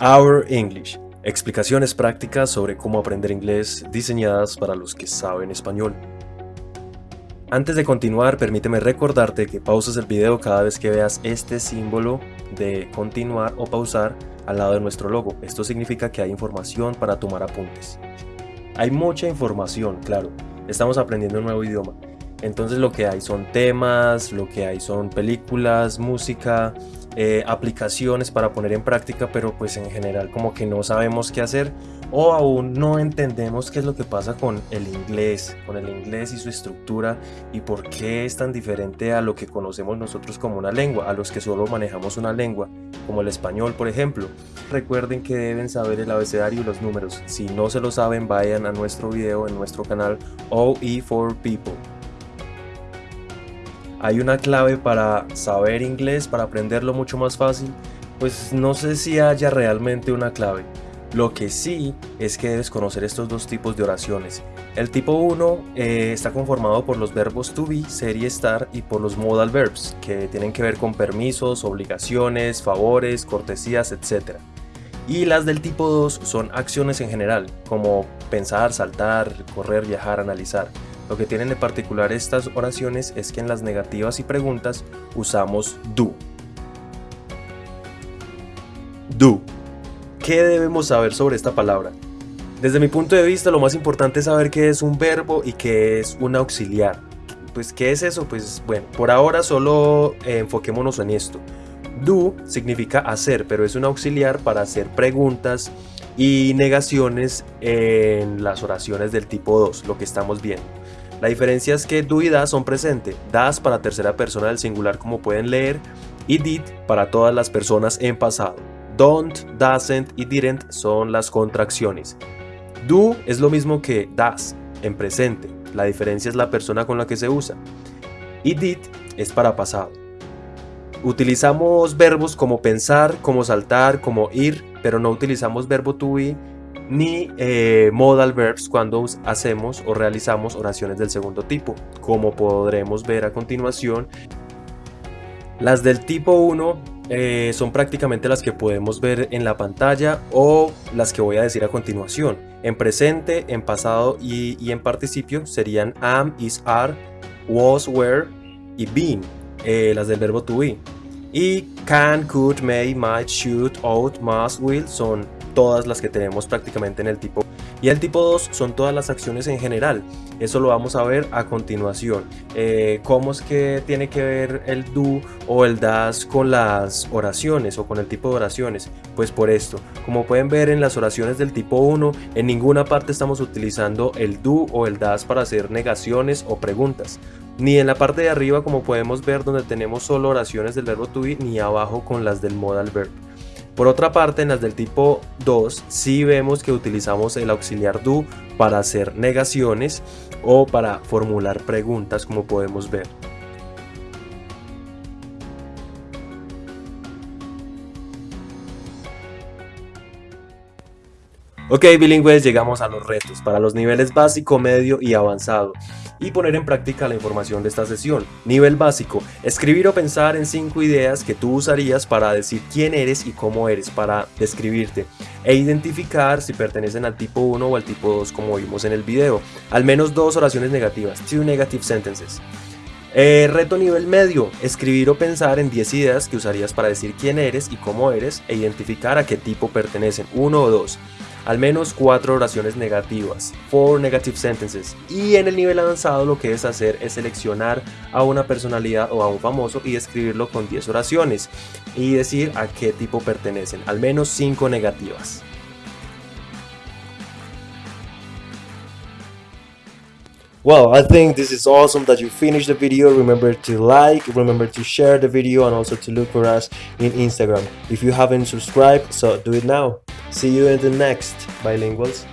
Our English. Explicaciones prácticas sobre cómo aprender inglés diseñadas para los que saben español. Antes de continuar, permíteme recordarte que pauses el video cada vez que veas este símbolo de continuar o pausar al lado de nuestro logo. Esto significa que hay información para tomar apuntes. Hay mucha información, claro. Estamos aprendiendo un nuevo idioma. Entonces lo que hay son temas, lo que hay son películas, música, eh, aplicaciones para poner en práctica, pero pues en general como que no sabemos qué hacer o aún no entendemos qué es lo que pasa con el inglés, con el inglés y su estructura y por qué es tan diferente a lo que conocemos nosotros como una lengua, a los que solo manejamos una lengua, como el español por ejemplo. Recuerden que deben saber el abecedario y los números. Si no se lo saben, vayan a nuestro video en nuestro canal OE4People hay una clave para saber inglés, para aprenderlo mucho más fácil, pues no sé si haya realmente una clave. Lo que sí es que debes conocer estos dos tipos de oraciones. El tipo 1 eh, está conformado por los verbos to be, ser y estar y por los modal verbs, que tienen que ver con permisos, obligaciones, favores, cortesías, etc. Y las del tipo 2 son acciones en general, como pensar, saltar, correr, viajar, analizar. Lo que tienen de particular estas oraciones es que en las negativas y preguntas usamos do. Do. ¿Qué debemos saber sobre esta palabra? Desde mi punto de vista lo más importante es saber qué es un verbo y qué es un auxiliar. Pues ¿qué es eso? Pues bueno, por ahora solo eh, enfoquémonos en esto. Do significa hacer, pero es un auxiliar para hacer preguntas y negaciones en las oraciones del tipo 2, lo que estamos viendo. La diferencia es que do y das son presente, das para tercera persona del singular como pueden leer y did para todas las personas en pasado. Don't, doesn't y didn't son las contracciones. Do es lo mismo que das en presente, la diferencia es la persona con la que se usa. Y did es para pasado. Utilizamos verbos como pensar, como saltar, como ir, pero no utilizamos verbo to be ni eh, modal verbs cuando hacemos o realizamos oraciones del segundo tipo, como podremos ver a continuación. Las del tipo 1 eh, son prácticamente las que podemos ver en la pantalla o las que voy a decir a continuación. En presente, en pasado y, en participio serían am, is, are, was, were y been, eh, las del verbo to be. Y can, could, may, might, should, ought, must, will son todas las que tenemos prácticamente en el tipo y el tipo 2 son todas las acciones en general. Eso lo vamos a ver a continuación. Eh, cómo es que tiene que ver el do o el das con las oraciones o con el tipo de oraciones pues por esto. Como pueden ver en las oraciones del tipo 1 en ninguna parte estamos utilizando el do o el das para hacer negaciones o preguntas. Ni en la parte de arriba como podemos ver donde tenemos solo oraciones del verbo to be ni abajo con las del modal verb por otra parte, en las del tipo 2 sí vemos que utilizamos el auxiliar do para hacer negaciones o para formular preguntas como podemos ver. Ok bilingües, llegamos a los retos para los niveles básico, medio y avanzado y poner en práctica la información de esta sesión. Nivel básico, escribir o pensar en cinco ideas que tú usarías para decir quién eres y cómo eres, para describirte e identificar si pertenecen al tipo 1 o al tipo 2 como vimos en el video. Al menos dos oraciones negativas, two negative sentences. Eh, reto nivel medio, escribir o pensar en 10 ideas que usarías para decir quién eres y cómo eres e identificar a qué tipo pertenecen, uno o dos al menos cuatro oraciones negativas, four negative sentences. Y en el nivel avanzado lo que debes hacer es seleccionar a una personalidad o a un famoso y escribirlo con 10 oraciones y decir a qué tipo pertenecen, al menos 5 negativas. Well, I think this is awesome that you finished the video. Remember to like, remember to share the video and also to look for us in Instagram. If you haven't subscribed, so do it now. See you in the next Bilinguals.